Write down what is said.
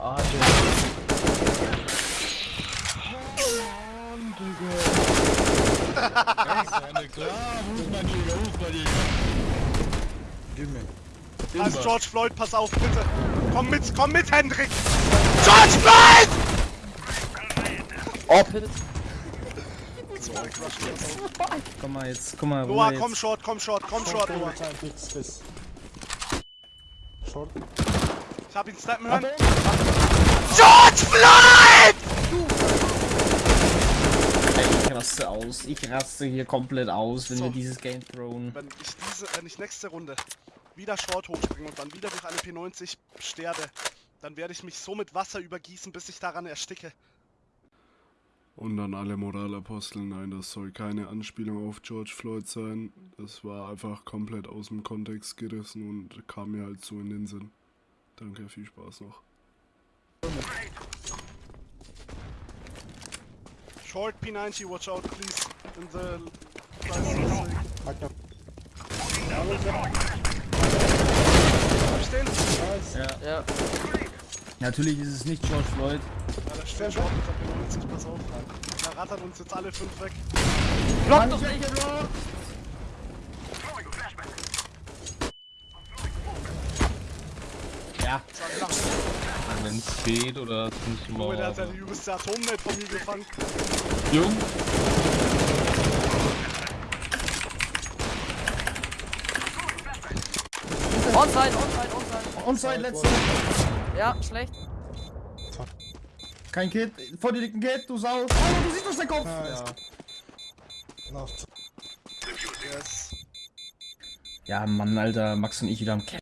verarsche. Klar, Hofmann-Jäger, Hofmann-Jäger. Gib mir. Also George Floyd, pass auf, bitte. Komm mit, komm mit, Hendrik! George Floyd! Oh, Komm mal jetzt, komm mal, Noah, komm short, komm short, komm short, Noah. Short. Ich hab ihn snappen hören. George Floyd! Ich raste aus, ich raste hier komplett aus, wenn So. wir dieses Game throwen. Wenn ich diese, wenn ich nächste Runde wieder short hochspringe und dann wieder durch eine P90 sterbe, dann werde ich mich so mit Wasser übergießen, bis ich daran ersticke. Und an alle Moralapostel, nein, das soll keine Anspielung auf George Floyd sein. Das war einfach komplett aus dem Kontext gerissen und kam mir halt so in den Sinn. Danke, viel Spaß noch. Short P90, watch out please. In the... Ich den? Ja. Natürlich ist es nicht George Floyd. Ja, da steht der P90, pass auf. Da rattern uns jetzt alle fünf weg. Block doch nicht! Ja, Wenn es geht oder ziemlich Junge, der hat ja die übelste Atomnet von mir gefangen. Jung, Onside, onside, onside. Onside, letzte. Ja, schlecht. Kein Kid. Vor dir liegt ein Kid, du Sau. Oh, du siehst das der Kopf. Ja. Yes. ja, Mann, Alter, Max und ich wieder am Cap.